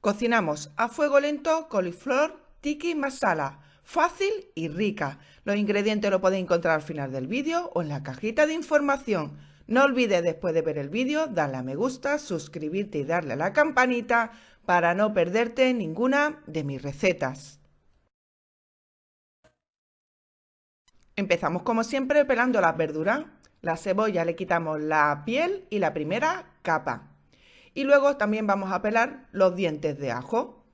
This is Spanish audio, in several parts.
Cocinamos a fuego lento coliflor tiki masala, fácil y rica. Los ingredientes los podéis encontrar al final del vídeo o en la cajita de información. No olvides después de ver el vídeo darle a me gusta, suscribirte y darle a la campanita para no perderte ninguna de mis recetas. Empezamos como siempre pelando las verduras. La cebolla le quitamos la piel y la primera capa. Y luego también vamos a pelar los dientes de ajo.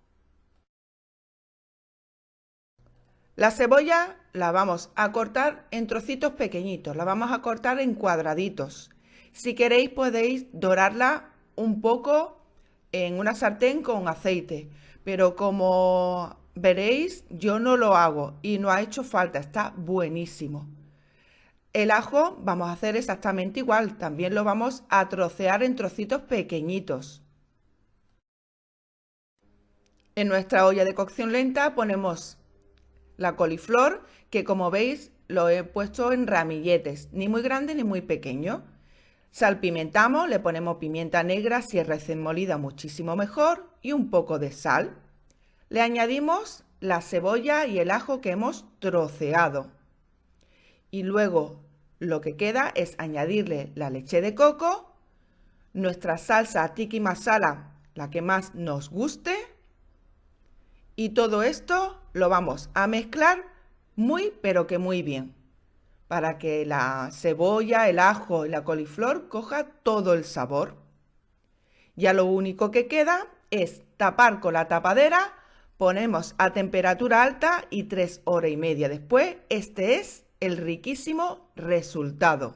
La cebolla la vamos a cortar en trocitos pequeñitos, la vamos a cortar en cuadraditos. Si queréis podéis dorarla un poco en una sartén con aceite, pero como veréis yo no lo hago y no ha hecho falta, está buenísimo. El ajo vamos a hacer exactamente igual, también lo vamos a trocear en trocitos pequeñitos. En nuestra olla de cocción lenta ponemos la coliflor, que como veis lo he puesto en ramilletes, ni muy grande ni muy pequeño. Salpimentamos, le ponemos pimienta negra, si es recién molida muchísimo mejor, y un poco de sal. Le añadimos la cebolla y el ajo que hemos troceado. Y luego lo que queda es añadirle la leche de coco, nuestra salsa tiki masala, la que más nos guste, y todo esto lo vamos a mezclar muy pero que muy bien para que la cebolla, el ajo y la coliflor coja todo el sabor. Ya lo único que queda es tapar con la tapadera, ponemos a temperatura alta y tres horas y media después, este es el riquísimo resultado.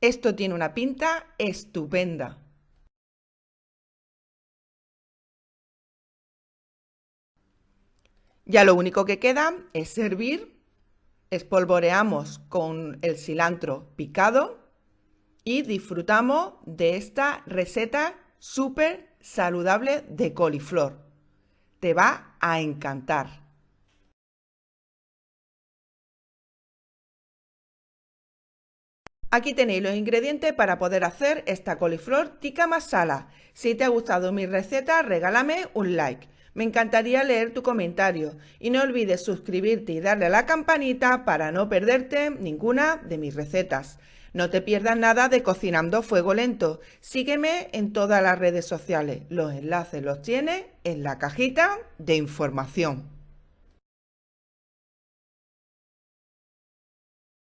Esto tiene una pinta estupenda. Ya lo único que queda es servir, espolvoreamos con el cilantro picado y disfrutamos de esta receta súper saludable de coliflor. Te va a encantar. Aquí tenéis los ingredientes para poder hacer esta coliflor tikka masala. Si te ha gustado mi receta, regálame un like. Me encantaría leer tu comentario y no olvides suscribirte y darle a la campanita para no perderte ninguna de mis recetas. No te pierdas nada de Cocinando Fuego Lento. Sígueme en todas las redes sociales. Los enlaces los tienes en la cajita de información.